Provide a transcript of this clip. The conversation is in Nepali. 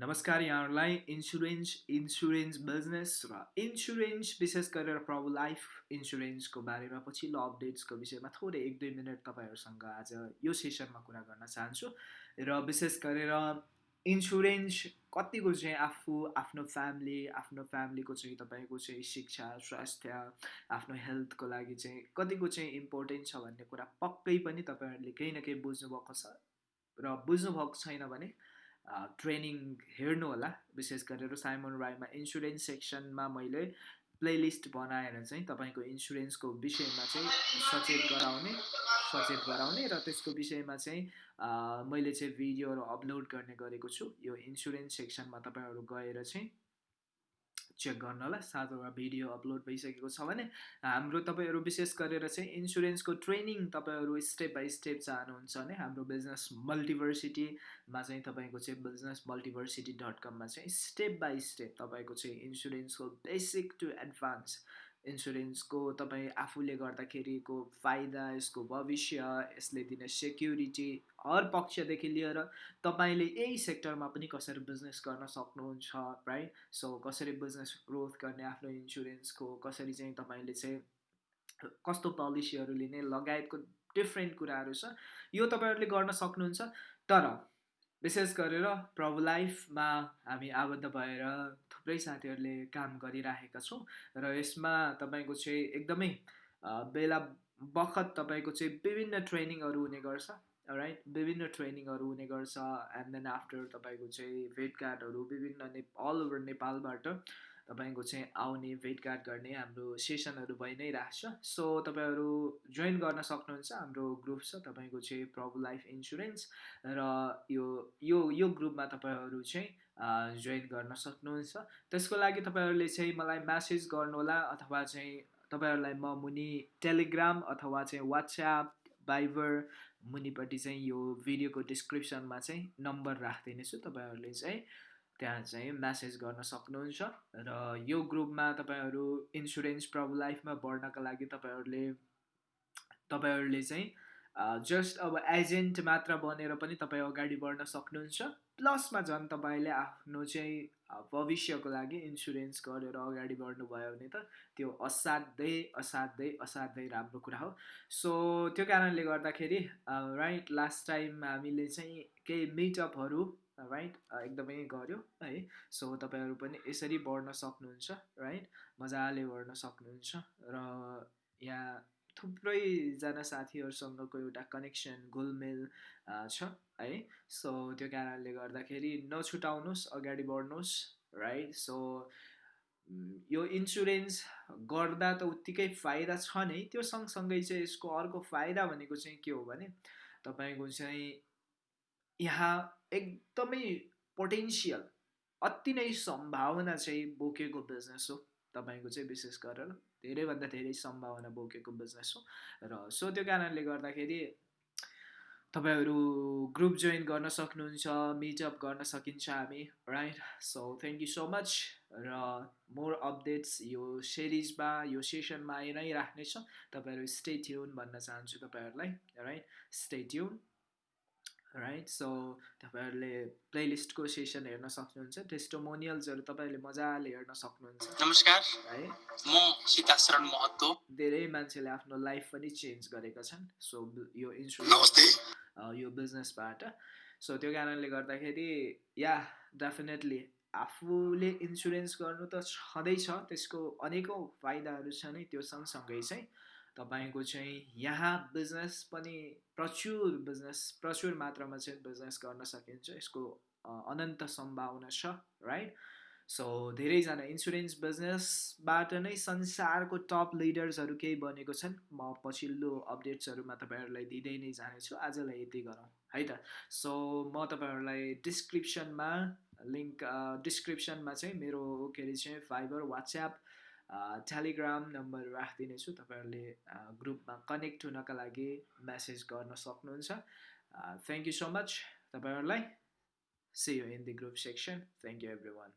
नमस्कार यहाँहरूलाई। इन्सुरेन्स इन्सुरेन्स बिजनेस र इन्सुरेन्स विशेष गरेर प्रभु लाइफ इन्सुरेन्सको बारेमा पछिल्लो अपडेट्सको विषयमा थोरै एक दुई मिनट तपाईँहरूसँग आज यो सेसनमा कुरा गर्न चाहन्छु। र विशेष गरेर इन्सुरेन्स कतिको चाहिँ आफू आफ्नो फ्यामिली आफ्नो फ्यामिलीको चाहिँ तपाईँको चाहिँ शिक्षा स्वास्थ्य आफ्नो हेल्थको लागि चाहिँ कतिको चाहिँ इम्पोर्टेन्ट छ भन्ने कुरा पक्कै पनि तपाईँहरूले केही न केही बुझ्नुभएको छ। र बुझ्नुभएको छैन भने ट्रेनिङ हेर्नु होला। विशेष गरेर साइमन राईमा इन्सुरेन्स सेक्सनमा मैले प्लेलिस्ट बनाएर चाहिँ तपाईँको इन्सुरेन्सको विषयमा चाहिँ सचेत गराउने सचेत गराउने र त्यसको विषयमा चाहिँ मैले चाहिँ भिडियोहरू अपलोड गर्ने गरेको छु। यो इन्सुरेन्स सेक्सनमा तपाईँहरू गएर चाहिँ चेक गर्नलाई सातवटा भिडियो अपलोड भइसकेको छ भने हाम्रो तपाईँहरू विशेष गरेर चाहिँ इन्सुरेन्सको ट्रेनिङ तपाईँहरू स्टेप बाई स्टेप चाहनुहुन्छ भने हाम्रो बिजनेस मल्टिभर्सिटीमा चाहिँ तपाईँको चाहिँ बिजनेस मल्टिभर्सिटी डट कममा चाहिँ स्टेप बाई स्टेप तपाईँको चाहिँ इन्सुरेन्सको बेसिक टु एडभान्स इन्सुरेन्सको तपाईँ आफूले गर्दाखेरिको फाइदा यसको भविष्य यसले दिने सेक्युरिटी हर पक्षदेखि लिएर तपाईँले यही सेक्टरमा पनि कसरी बिजनेस गर्न सक्नुहुन्छ राइट सो कसरी बिजनेस ग्रोथ गर्ने आफ्नो इन्सुरेन्सको कसरी चाहिँ तपाईँले चाहिँ कस्तो पोलिसीहरू लिने लगायतको डिफ्रेन्ट कुराहरू छ यो तपाईँहरूले गर्न सक्नुहुन्छ। तर विशेष गरेर प्रभु लाइफमा हामी आबद्ध भएर थुप्रै साथीहरूले काम गरिराखेका छौँ र यसमा तपाईँको चाहिँ एकदमै बेला बखत तपाईँको चाहिँ विभिन्न ट्रेनिङहरू हुने गर्छ राइट विभिन्न ट्रेनिङहरू हुने गर्छ एन्ड देन आफ्टर तपाईँको चाहिँ भेट कार्डहरू विभिन्न ने अल ओभर नेपालबाट। तपाईँको चाहिँ आउने भेटघाट गर्ने हाम्रो सेसनहरू भइ नै रहेछ। सो तपाईँहरू जोइन गर्न सक्नुहुन्छ हाम्रो ग्रुप छ तपाईँको चाहिँ प्रभु लाइफ इन्सुरेन्स र यो यो यो ग्रुपमा तपाईँहरू चाहिँ जोइन गर्न सक्नुहुन्छ। त्यसको लागि तपाईँहरूले चाहिँ मलाई म्यासेज गर्नुहोला अथवा चाहिँ तपाईँहरूलाई म मुनि टेलिग्राम अथवा चाहिँ वाट्सएप भाइबर मुनिपट्टि चाहिँ यो भिडियोको डिस्क्रिप्सनमा चाहिँ नम्बर राखिदिने छु तपाईँहरूले चाहिँ त्यहाँ चाहिँ म्यासेज गर्न सक्नुहुन्छ र यो ग्रुपमा तपाईँहरू इन्सुरेन्स प्रब लाइफमा बढ्नका लागि तपाईँहरूले तपाईँहरूले चाहिँ जस्ट अब एजेन्ट मात्र बनेर पनि तपाईँ अगाडि बढ्न सक्नुहुन्छ। प्लसमा झन् तपाईँले आफ्नो चाहिँ भविष्यको लागि इन्सुरेन्स गरेर अगाडि बढ्नुभयो भने त त्यो असाध्यै असाध्यै असाध्यै राम्रो कुरा हो। सो त्यो कारणले गर्दाखेरि राइट लास्ट टाइम हामीले चाहिँ केही मिटअपहरू राइट एकदमै गऱ्यो है। सो तपाईँहरू पनि यसरी बढ्न सक्नुहुन्छ राइट मजाले बढ्न सक्नुहुन्छ। र यहाँ थुप्रैजना साथीहरूसँगको एउटा कनेक्सन गोलमेल छ है। सो त्यो कारणले गर्दाखेरि नछुटाउनुहोस् अगाडि बढ्नुहोस् राइट सो यो इन्सुरेन्स गर्दा त उत्तिकै फाइदा छ नै। त्यो सँगसँगै चाहिँ यसको अर्को फाइदा भनेको चाहिँ के हो भने तपाईँको चाहिँ यहाँ एकदमै पोटेन्सियल अति नै सम्भावना चाहिँ बोकेको बिजनेस हो। तपाईँको चाहिँ विशेष गरेर धेरैभन्दा धेरै सम्भावना बोकेको बिजनेस हो। र सो त्यो कारणले गर्दाखेरि तपाईँहरू ग्रुप जोइन गर्न सक्नुहुन्छ मिटअप गर्न सकिन्छ हामी right so thank you so much र मोर अपडेट्स यो सिरिजमा यो सेसनमा आइ नै राख्नेछ। तपाईँहरू स्टे ट्युन भन्न चाहन्छु तपाईँहरूलाई right stay tune right so तपाईँहरूले प्लेलिस्टको सेसन हेर्न सक्नुहुन्छ। टेस्टोमोनियल्सहरू तपाईँहरूले मजाले हेर्न सक्नुहुन्छ। नमस्कार। है? म सीताशरण महतो। धेरै मान्छेले आफ्नो लाइफ पनि चेन्ज गरेका छन्। सो यो इन्सुरेन्स यो बिजनेसबाट सो त्यो कारणले गर्दाखेरि या डेफिनेटली आफूले इन्सुरेन्स गर्नु त छँदैछ। त्यसको अनेकौँ फाइदाहरू छ नै त्यो सँगसँगै चाहिँ। तपाईँको चाहिँ यहाँ बिजनेस पनि प्रचुर बिजनेस प्रचुर मात्रामा चाहिँ बिजनेस गर्न सकिन्छ। यसको अनन्त सम्भावना छ राइट सो धेरैजना इन्सुरेन्स बिजनेसबाट नै संसारको टप लिडर्सहरू केही बनेको छन्। म पछिल्लो अपडेट्सहरूमा तपाईँहरूलाई दिँदै नै जानेछु। आजलाई यति गरौँ है त? सो म तपाईँहरूलाई डिस्क्रिप्सनमा लिङ्क डिस्क्रिप्सनमा चाहिँ मेरो के अरे चाहिँ फाइबर वाट्सएप टेलिग्राम नम्बर राखिदिनेछु तपाईँहरूले ग्रुपमा कनेक्ट हुनका लागि मेसेज गर्न सक्नुहुन्छ। थ्याङ्क यू सो मच तपाईँहरूलाई। See you in the group section thank you everyone